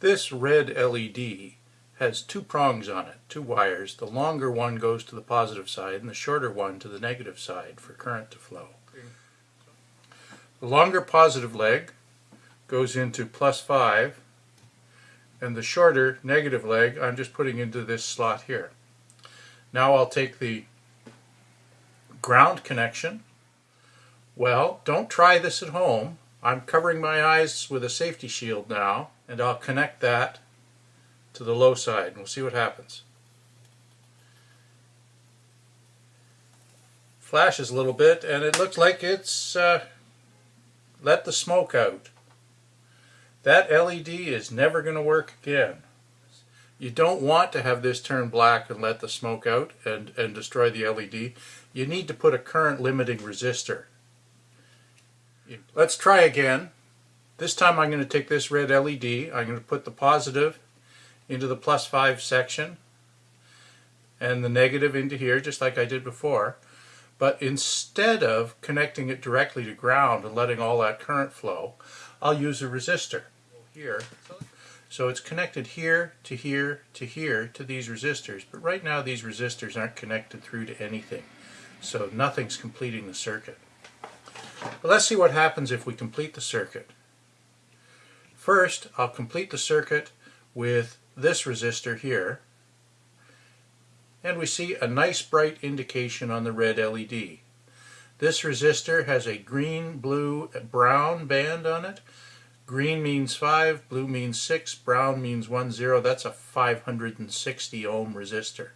This red LED has two prongs on it, two wires. The longer one goes to the positive side and the shorter one to the negative side for current to flow. The longer positive leg goes into plus 5 and the shorter negative leg I'm just putting into this slot here. Now I'll take the ground connection. Well, don't try this at home. I'm covering my eyes with a safety shield now and I'll connect that to the low side and we'll see what happens. Flashes a little bit and it looks like it's uh, let the smoke out. That LED is never going to work again. You don't want to have this turn black and let the smoke out and, and destroy the LED. You need to put a current limiting resistor. Let's try again. This time I'm going to take this red LED, I'm going to put the positive into the plus 5 section and the negative into here just like I did before. But instead of connecting it directly to ground and letting all that current flow, I'll use a resistor here. So it's connected here to here to here to these resistors. But right now these resistors aren't connected through to anything. So nothing's completing the circuit. But let's see what happens if we complete the circuit. First, I'll complete the circuit with this resistor here and we see a nice bright indication on the red LED. This resistor has a green, blue, brown band on it. Green means 5, blue means 6, brown means 1, 0. That's a 560 ohm resistor.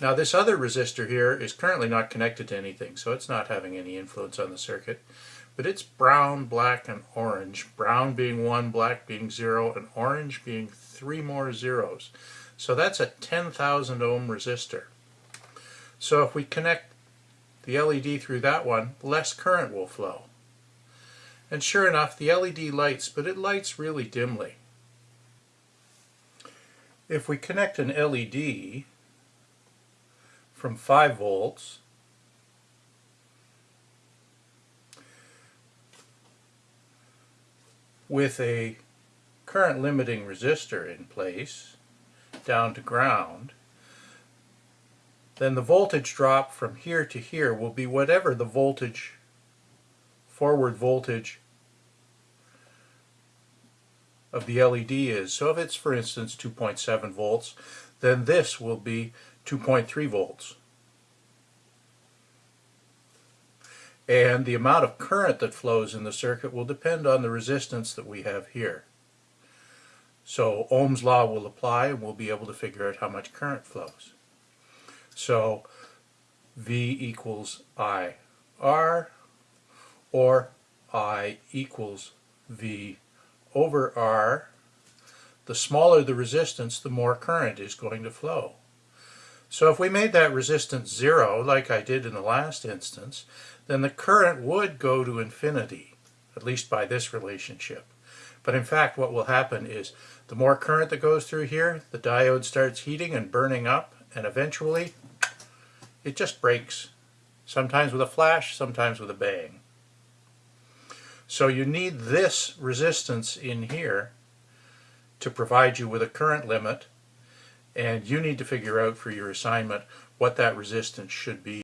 Now this other resistor here is currently not connected to anything, so it's not having any influence on the circuit. But it's brown, black, and orange. Brown being 1, black being 0, and orange being 3 more zeros. So that's a 10,000 ohm resistor. So if we connect the LED through that one, less current will flow. And sure enough, the LED lights, but it lights really dimly. If we connect an LED from 5 volts with a current limiting resistor in place, down to ground, then the voltage drop from here to here will be whatever the voltage, forward voltage of the LED is. So if it's, for instance, 2.7 volts, then this will be 2.3 volts. And the amount of current that flows in the circuit will depend on the resistance that we have here. So Ohm's law will apply and we'll be able to figure out how much current flows. So V equals IR or I equals V over R. The smaller the resistance, the more current is going to flow. So if we made that resistance zero, like I did in the last instance, then the current would go to infinity, at least by this relationship. But in fact, what will happen is the more current that goes through here, the diode starts heating and burning up, and eventually it just breaks. Sometimes with a flash, sometimes with a bang. So you need this resistance in here to provide you with a current limit, and you need to figure out for your assignment what that resistance should be.